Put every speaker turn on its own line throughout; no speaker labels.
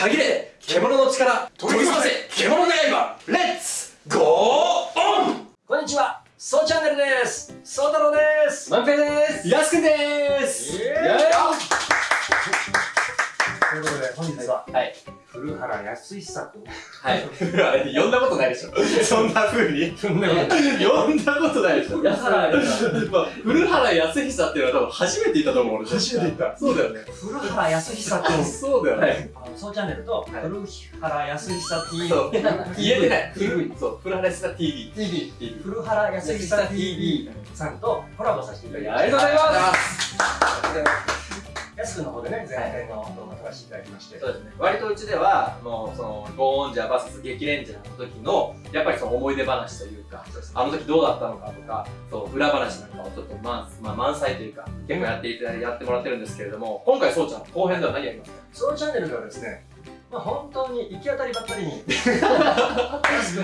限れ獣の力研ぎ澄ませ獣の刃レッツ
古原康久君。
はい。呼んだことないでしょ。そんな風に？
そんなこ
呼んだことないでしょ。
安原
まあ古原康久っていうのは多分初めて言ったと思う俺。
初めて言った。
そうだよね。
古原康久君。
そうだよね。
あのそうチャンネルと、
はい。
古原康久 TV。
そう。言えてない。
TV
そう。古原康久 TV
TV
古原康久 TV さんとコラボさせていただきま
ありがとうござい
す。安くんの方でね、前編の動画撮らせていただきまして。
そうですね割とうちではもうそのゴーンジャー VS 激レンジャーの時のやっぱりその思い出話というかあの時どうだったのかとかそう裏話なんかをちょっと満,、まあ、満載というか結構やっていただいやってもらってるんですけれども今回そうちゃん後編では何やりますか？
そうチャンネルではですね、まあ本当に行き当たりばったりに、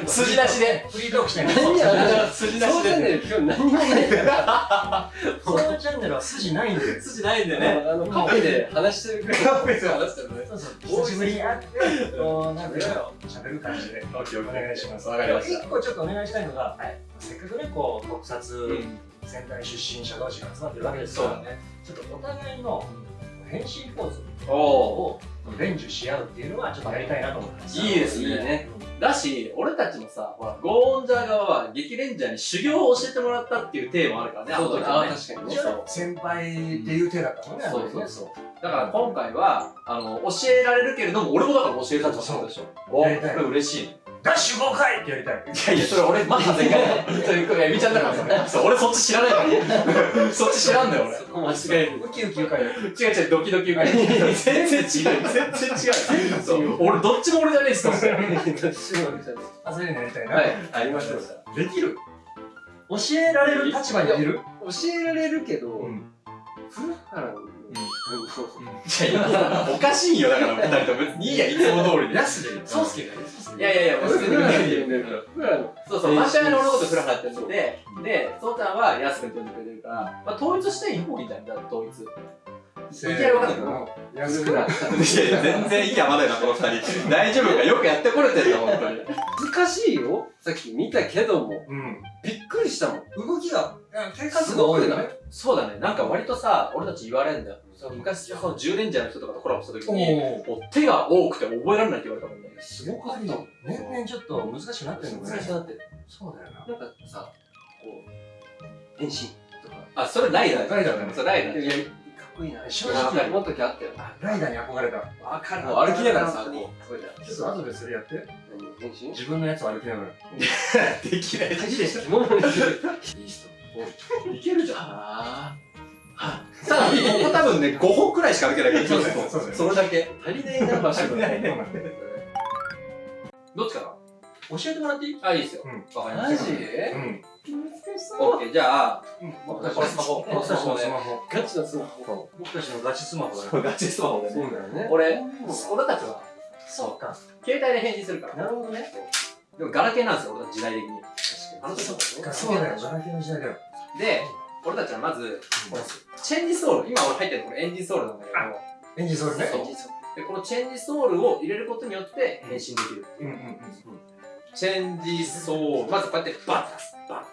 筋出しで。
フリートークしてる。んです
何や
筋
そうチャンネル今日何もない。から
そうチャンネルは筋ないんで。
筋ないんで
ね。
ね
あのカフェで話してる。くらい
カフェで話してるね。
そうそう、久しぶりに会って、こう、なんか喋る感じで、お願いします。
わかりました
一個ちょっとお願いしたいのが、
はい
せっかくね、こう、特撮、
うん
仙台出身者同士が集まってるわけですから、
そうだね
ちょっとお互いの変身ポーズ
おお
を伝授し合うっていうのは、ちょっとやりたいなと思ってます。
いいですね。
いいね
だし俺たちもさほらゴーンジャー側は激レンジャーに修行を教えてもらったっていうテーマあるからねあの時はね。
そうだね。
先輩っていう手だったもんね、
そう
あの時ね。
そうだから今回はあの教えられるけれども俺もだから教えたってことでしょ。おこれ
やりたい
嬉しい
ダッシュ5回ってやりたい。
いやいや、それ俺、まだ前回だよ。それ、エビちゃんだからそれ。そう、俺そっち知らないから。そっち知らんだよ、
そこ間違える
ウキウキウ回
俺。違う違う、ドキドキ受け。全然違う、全然違う。そう、俺、どっちも俺じゃねえっすと思って。
あ、そういうのやりたいな。
はいありましょう
できる？教えられる立場にいる？
教えられるけど
ん。
古原のそうそう
いや、今さ、おかしいよ、だから、二人とも。別にいいや、いつも通りで。
安で
そうっすけどいやいやいや、もう普通にそうそう、マシャの俺のことフラフラって呼んでて、で、そうちゃんはヤス君って呼んでくれてるから、まあ、統一していい方がいいんじゃん、だから統一。
せ
いきなり分かんない
の安
古原
いや全然息合わないな、この二人。大丈夫かよくやってこれてんだ、本当に。
難しいよさっき見たけども
うん。
びっくりしたもん
動きが、手数が多いよね。
そうだね、なんか割とさ、俺たち言われんだよ。昔、その10レンジャーの人とかとコラボした時に。もう手が多くて覚えられないって言われたもんね。
すごかった
年々ちょっと難しくなってるのかね
難し。くなってる。
そうだよな。
なんかさこう変身とか
あ、それライダー
ライダーだね
それライダー。
いやかっこいいな
正
直
思う時あったよ
ライダーに憧れた。
わか
もう歩きながらさ、こう、
ちょっと後でそれやって。
何？変身？
自分のやつを歩きながら。
できない。
マジで肝も いい人
いけるじゃん。さあ、ここ多分ね、5歩くらいしか歩けないから、
そうそうだよね
それだけ。
足りないな場所が
どっちか
教えてもらっていい？
なあ、いいですよ。
うん
わかりました。
マジ？
うん。
オッケー、じゃあ、
うん
僕たちのスマホ
僕たちのスマホ。
ガチのスマホ
僕たちのガチスマホだよ。
ガチスマホで
そうだよね
俺、俺たちは、
そうか。
携帯で返信するから。
なるほどね。
でも、ガラケーなんですよ、俺たち時代的に。あの時
そうだね
そうだよ。ガラケーの時代だよ。
で、俺たちはまず、このチェンジソール、今俺入ってるのこれエンジンソールなんだけど、
エンジンソールね。
でこのチェンジソールを入れることによって変身できる。
うんうんうん。
チェンジソール、まずこうやってバッて出す。バッて。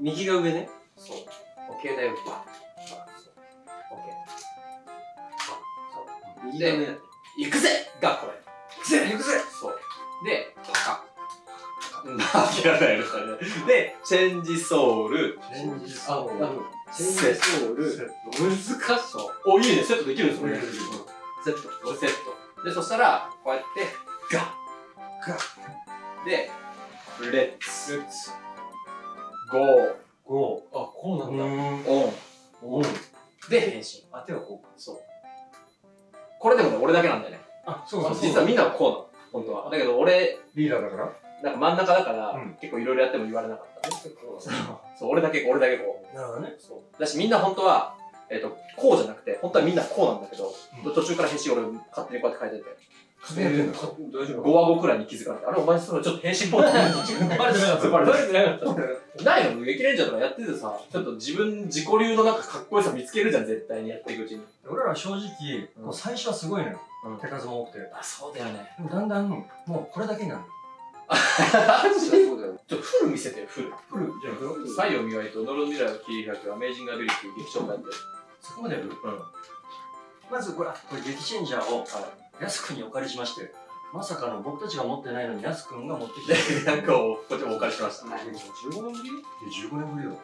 右が上ね
そう。携帯をバッて。バッて。そう。オッケー。そう。
右が上だ
行くぜがこれ。
行くぜ行くぜ
そう。で、パカ。うん、開けられないよ、それで。で、チェンジソール。
チェンジ
ああのチェンジソール難しそう
お、いいね、セットできるんですよ、ね。
セット
セット。で、そしたら、こうやって、ガッ
ガ
で、レッツ、ゴー、
ゴ
あこうな
ー。
んだ
ん。
オン。
おん。
で、変身。
あ、手はこう。
そう。これでもね、俺だけなんだよね。
あ、そうそうそう。
実はみんなはこうなの。本当は。だけど俺、
リーダーだから？
なんか真ん中だから、
うん
結構いろいろやっても言われなかった。そう、俺だけ、俺だけこ
なるほどね。
う。そう。だしみんな本当は、えっ、と、こうじゃなくて、本当はみんなこうなんだけど、途中から変身俺勝手にこうやって変えてて。
風やってんの？
大丈夫
5話後くらいに気づかれて、あれお前そのちょっと変身ポーズ
バレてなかった
バレてなかった。ないの激レンジャーとかやっててさ、ちょっと自分、自己流のなんかかっこよさ見つけるじゃん、絶対にやっていくうちに。
俺ら正直、
うん
最初はすごいのよ。
うん
手数も多くて。で
あ、そうだよね。
もだんだん、もうこれだけになる
そうだよ。
ちょっとフル見せてよ、フル。
フル、じゃあフル
太陽磨いと、呪う未来を切り開くアメージングアビリティ劇場版って。
そこまでやる？
うん。
まずこれ、あこれ激チェンジャーを、やすくんにお借りしまして、まさかの僕たちが持ってないのにやすくんが持ってきて、
で、なんかをこっちもお借りしました。
15年ぶり
？15年ぶりよ。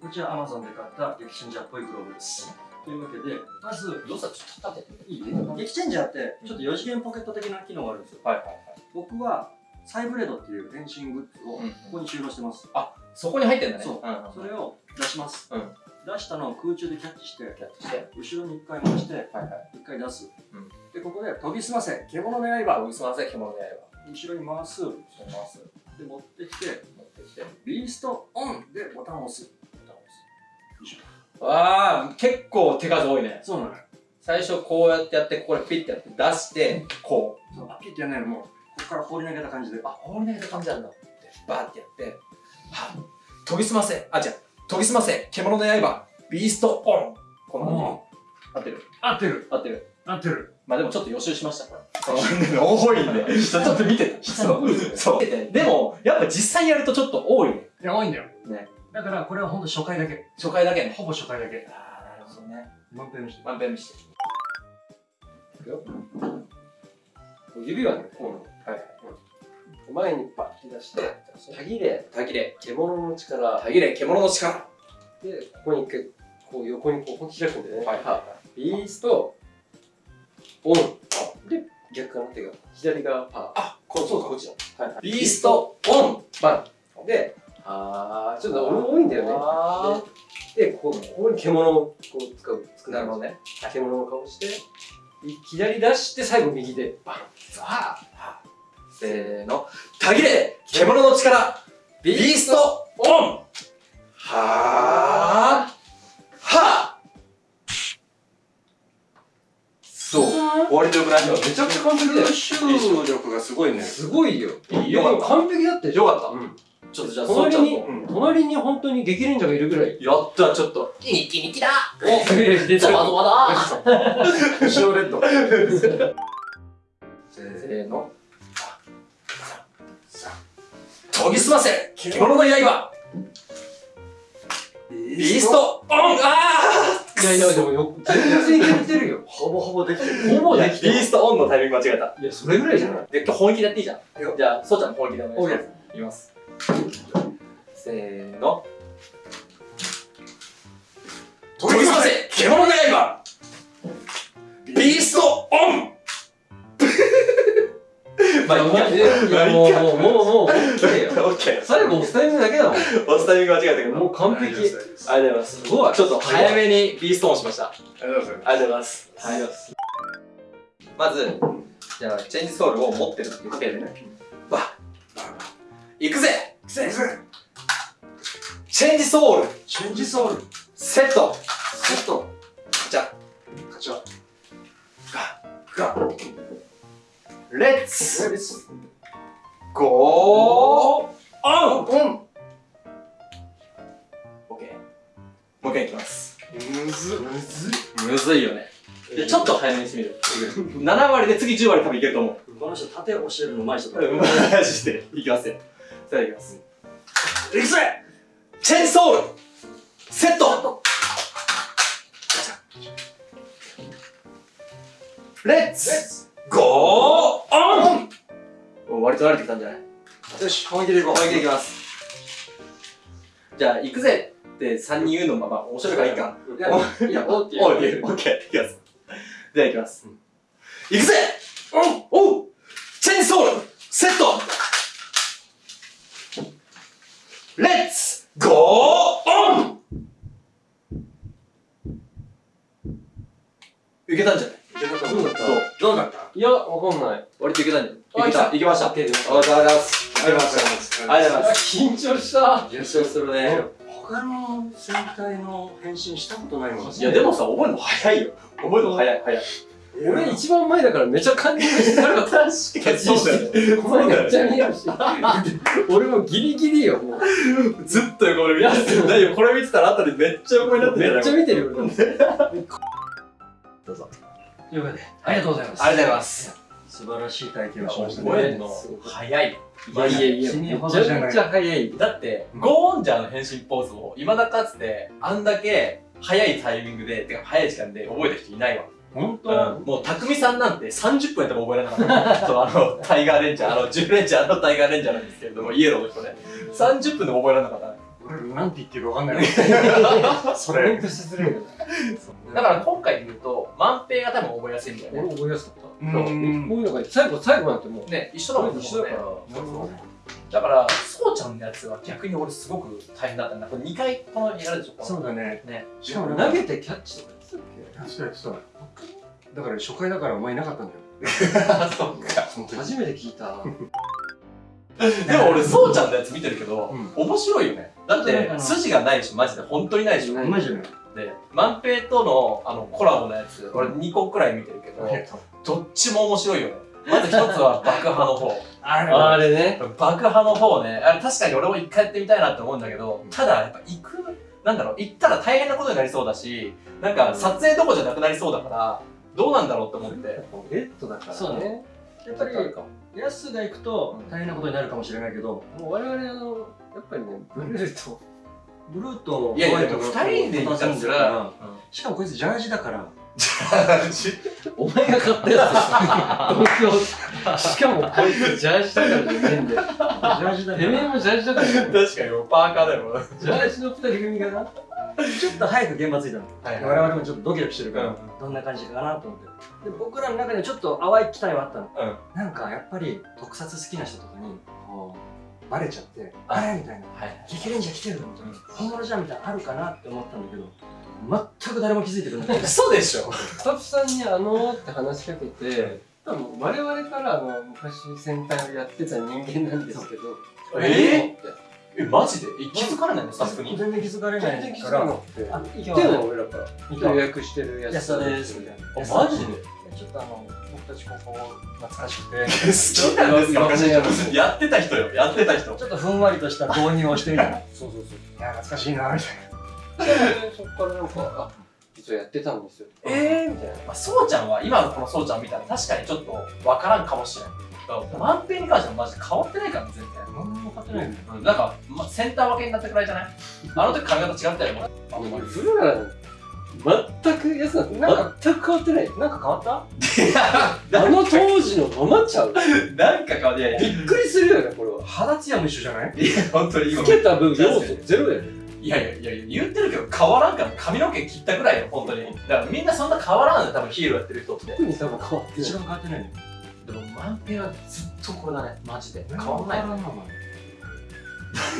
こちら Amazon で買った激チェンジャーっぽいグローブです。というわけで、まず、
どうしたちょっと立てて。
いい激チェンジャーって、ちょっと4次元ポケット的な機能があるんですよ。
はいはいはい。
僕は、サイブレードっていう変身グッズを
うん
ここに収納してます。
そこに入ってんだね。
そう
うんうん。
それを出します。
うん
出したのを空中でキャッチして、
やってして。
後ろに1回回して、
はいはい。
1回出す。
うん
で、ここで研ぎ澄ませ、獣の
あ、
刃。
僕すみません、獣の刃。
後ろに回す。
します。
で、持ってきて、
持ってきて。
ビーストオンでボタンを押す。ボタンを押す。
ああ、結構手数多いね。
そうなのよ。
最初こうやってやって、ここでピッてやって出して、こう。
そう、あピッてやんないのもう、から放り投げた感じで。
あ、放り投げた感じなんだって。バーってやって、は研ぎ澄ませ。あ、違う。研ぎ澄ませ。獣の刃。ビーストオン。この
も
合ってる？
う、合ってる。
合ってる。
合ってる。
まあでもちょっと予習しました、これ。多いんで。ちょっと見てた。そう。そう。でも、やっぱ実際やるとちょっと多いね。
いや、多いんだよ。
ね。
だから、これはほんと初回だけ。
初回だけね。
ほぼ初回だけ。
ああ、なるほどね。
満遍にして。
まんべん見して。
指はね、こう、
はい。
前にパッて出して、たぎれ、
たぎれ。
獣の力
たぎれ、獣の力。
で、ここに一回、こう横にこう開くんだよね。
はいは
ビースト、オン。で、逆かな？手が。左がパー。
あ、
こそうか、こっちだ。はいはい。
ビーストオン
バン。で、
あ
ちょっと俺も多いんだよね。
あ
で、ここここに獣をこう使う。
ーなるほどね。
獣の顔して、い左出して最後右でバン。
さあ、せーの。たぎれ、獣の力。ビーストオンはあはあそう。終わりとよくない
めちゃくちゃ完璧だよ。
吸収力がすごいね。
すごいよ。
いいよかった
完璧だって。
よかった。
うん。
ちょっとじゃあ、そう
隣に
ちゃんと。、
隣に本当に激レンジャーがいるぐらい。
やった、ちょっと。ニキニキだ
お、出
ゾワゾワだ
塩レッド。
せーの。研ぎ澄ませ獣の刃ビーストオンあ
いやいや、でもよ、全然いけてるよ。
ほぼほぼできてる。
ほぼできてる。
ビーストオンのタイミング間違えた。
いや、それぐらいじゃない
で、今日本気でやっていいじゃん。
よ
じゃあ、そうちゃんも本気でお願いします。いきます。せーの。研ぎ澄ませ獣の刃ビーストオン まあ、いい
や、もう、もう、もう、もう、オッケーよ。
オッケー。
最後、押すタイミングだけだもん。
押すタイミング間違えたけど。
もう完璧。
ありがとうございます。すごい。ちょっと早めにビーストオンしました。あ
ありがとうございます。
りがとうございます。はい。まず、じゃあ、チェンジソウルを持ってるっていう時点でね。わ行くぜ！
センス
Change Soul。Change
Soul。Set。Set。
じゃ
勝ちは。
が、
Let's。Let's。Go
on。On オッケー。もう一回いきます。
むず。むず
むずいよね。で、ちょっと早めにしてみる。7割で次10割多分いけると思う。
この人縦教えるのうまい人だ。
マジで。いきますよ。それではいきます。
いくぜ！
Change Soul！Set！Let's！Go！On！お割と慣れてきたんじゃない？
よし本気でいこう。
もう一回いきます。じゃあ、行くぜって3人言うのもまあ面白いからいいか。
いやオッケー。
おい、オッケー、いきます。では行きます。行くぜおおうチェンジソウルセットレッツゴーオンいけたんじゃない？
どうだった
どうだった？
いや、わかんない。
割といけたんじ？ゃ
あ
ないいけたいけました。ありがとうございます。ありがとうございます。ありがとうございます。
緊張した。
優勝するね。
他の戦隊の変身したことないもん
いや、でもさ、覚えるの早いよ。覚えるの早い、早い。
俺一番前だからめちゃ感じるし、確か
にそうだよね。
お前めっちゃ見えるし。俺もギリギリよ、もう。
ずっと横で見てる。大丈夫これ見てたら後でめっちゃ横になってる
めっちゃ見てるよ。
どうぞ。
というわけで、ありがとうございます。
ありがとうございます。
素晴らしい体験をしましたね。
覚えるの早い。
いやいやいや、めちゃめちゃ早い。
だって、ゴーオンジャーの変身ポーズを、いまだかつて、あんだけ早いタイミングで、てか早い時間で覚えた人いないわ。
本当、
うん、もう、匠さんなんて30分やっても覚えられなかった。そう、あの、タイガーレンジャー、あの、10レンジャーのタイガーレンジャーなんですけれども、イエローの人ね。30分でも覚えられなかったね。
俺なんて言ってるかわかんない。それ。
コメントしづらいよね。
だから今回で言うと、万平が多分覚えやすいんだよ
俺
ね。
覚えやすかった。
う
こういうのが最後、最後なんてもう。
ね、一緒だもんね。
一緒だから。
だから、そうちゃんのやつは逆に俺すごく大変だったんだ。これ2回このやるでしょ。
そうだね。
ね。
しかも
投げてキャッチとかやってたっ
そうやそうだから初回だからお前いなかったんだよ。
あ、そっか。
け初めて聞いた。
でも俺、そうちゃんのやつ見てるけど、
うん
面白いよね。だって、筋がないでしょ、マジで。本当にないでしょ。
う
うまいじゃない。
で、万平とのあのコラボのやつ、俺2個くらい見てるけど、どっちも面白いよね。まず一つは爆破の方。
あれ
あれね。
爆破の方ね、あれ確かに俺も一回やってみたいなって思うんだけど、ただやっぱ行く、なんだろう、行ったら大変なことになりそうだし、なんか撮影どころじゃなくなりそうだから、どうなんだろうって思って。
レッドだからね。
そうねやっぱり、ヤスが行くと大変なことになるかもしれないけど、
もう我々あの、やっぱりね、ブルーと、
ブルーと
いやいや、
ホワイト
でも二人で行ったらそれ
ら
は、
しかもこいつジャージだから、
お前が買ったやつでしょ 東京。しかもこいつジャージだからね、変で。
ジャージだか
てめえ
ら。
もジャージだからね。
確かにもうパーカーだよ。
ジャージの二人組がな。
ちょっと早く現場着いたの。
はい
我々もちょっとドキドキしてるから、
うん
どんな感じかなと思って。で僕らの中でちょっと淡い期待はあったの。
うん。
なんかやっぱり特撮好きな人とかに、こう、バレちゃって、
あ
あれ？みたいな。
はい。
激レンジャー来てるみたいな。本物じゃんみたいなのあるかなって思ったんだけど、全く誰も気づいてくれなかった。
嘘でしょ
スタッフさんにあのーって話しかけて、多分我々からあの昔戦隊をやってた人間なんですけど、
え？え、マジで？え気づかれないの？さすがに。
全然気づかれな
全然気
いから、
づかなくて。
あ、
言ってんの俺らから。予約してるやつ。
安田ですみたいな。
あマジで？
ちょっとあの、僕たちここ懐かしくて、
好きなんですかやってた人よ、やってた人。
ちょっとふんわりとした導入をしてみたら、そうそうそう。いや、懐かしいな、みたい
そっからなんか、あ、実はやってたんですよ。
えー？みたいな。まあ、そうちゃんは、今のこのそうちゃん見たら確かにちょっとわからんかもしれない。万平に関してはマジで変わってないからね、全然。
な。何も分かってないんだよ。
うんなんか、ま、センター分けになったくらいじゃない？あの時髪型違ったよ、も
あ、もうブルーラー全くやつなん全く変わってない。
なんか変わった？
あの当時のままちゃう。
なんか変わってない。
びっくりするよね、これは。
肌ツヤも一緒じゃない？
いや、本当に今
つ。けた分要素ゼロやで。
いやいやいやいや、言ってるけど変わらんから髪の毛切ったくらいよ、本当に。だからみんなそんな変わらんのよ、多分ヒーローやってる人って。
特に多分変わってない
一。番変わってないの。
でも万平はずっとこれだね、マジで。変わんない。
な、お前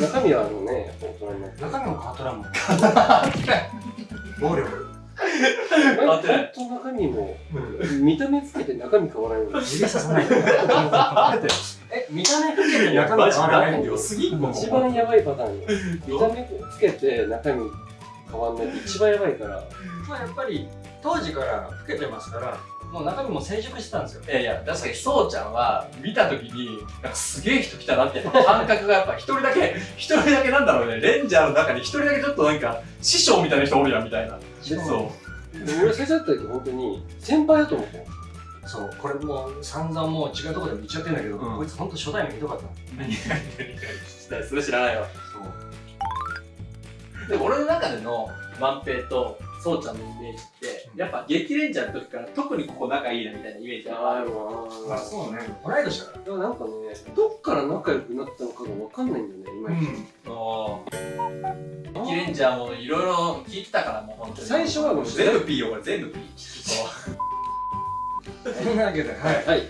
中身はあのね、大人になって。
中身も変わっとらんもん。暴力。
変わってない。
本当中身も、見た目つけて中身変わらないよ。
指ささないで。え、見た目つけて中身変わらない
何良すぎ
一番やばいパターンよ。見た目つけて中身変わんないって一番やばいから。
まあやっぱり当時から老けてますから、もう中身も成熟してたんですよ。
いやいや、確かにそうちゃんは見たときに、なんかすげえ人来たなって感覚がやっぱ一人だけ、一人だけなんだろうね、レンジャーの中に一人だけちょっとなんか師匠みたいな人おるやんみたいな。
で
そう。
で俺最初だった時本当に先輩だと思ったよ。
そう、これもう散々もう違うところでも言っちゃってんだけど、
うん
こいつほんと初対面ひどかったの。
何何何それ知らないわ。で、俺の中での万平とそうちゃんのイメージって、やっぱ激レンジャーの時から特にここ仲いいなみたいなイメージがある。
まあそうね。同い年だから。
でもなんかね、どっから仲良くなったのかがわかんないんだよね、今。
激レンジャーもいろいろ聞いてたからもう本当に。
最初はもう
全部 P よ、これ全部 P。そ
んなわけで、はい。
はい。
はい。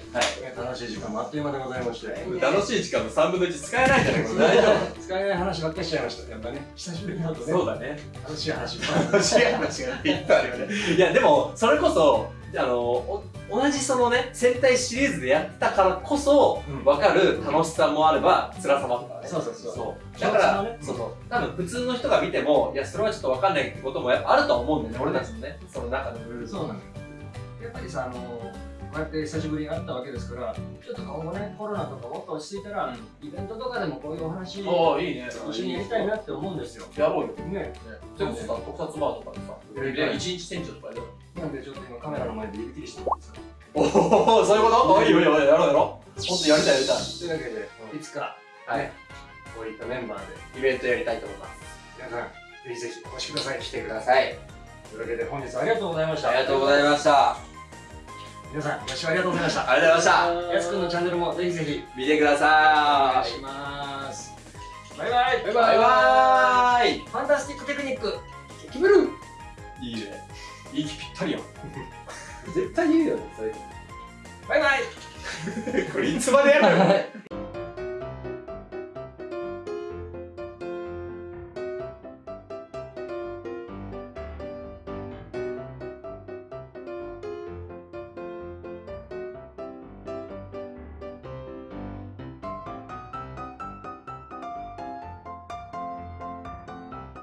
楽しい時間もあっという間でございまして。
楽しい時間の3分の1使えないんじゃないこれ大丈
使えない話ばっかりしちゃいました。やっぱね、久しぶりに会うと
夫
ね、
そうだね。
楽しい話
楽しい話がいっぱいあるよね。いや、でも、それこそ、あの、お同じそのね、戦隊シリーズでやってたからこそ、
うん
分かる楽しさもあれば、辛さもあるからね。
そうそうそう
そう。だから、
ね
そうそう。多分普通の人が見ても、いや、それはちょっと分かんないってこともやっぱあるとは思うんだよね、俺たちのね、その中のルール
そうなのよ。やっぱりさあのこうやって久しぶりに会ったわけですからちょっと今後ねコロナとかもっと落ち着いたら、イベントとかでもこういうお話一
ああいいね。
緒にやりたいなって思うんですよ。
やろうよ。
ね。
それこそさ特撮バーとかでさ一日店長とかやろ。う
なんでちょっと今カメラの前で指切りしてもいいですか？
おおそういうこと？あいいよいいよやろうやろう。本当やりたいやりたい。
というわけで、いつか
はい。
こういったメンバーで
イベントやりたいと思います。
皆さんぜひぜひお越しください。
来てください。
というわけで本日はありがとうございました。
ありがとうございました
皆さんご視聴ありがとうございました。
ありがとうございました。
やすくんのチャンネルもぜひぜひ
見てくだ
お願
さい
いします。バイバイ。
バイバーイ
ファンタスティックテクニック。
決める。いいね。息ぴったりやん。
絶対言うよねそれ。
バイバイ。
これいつまでやるの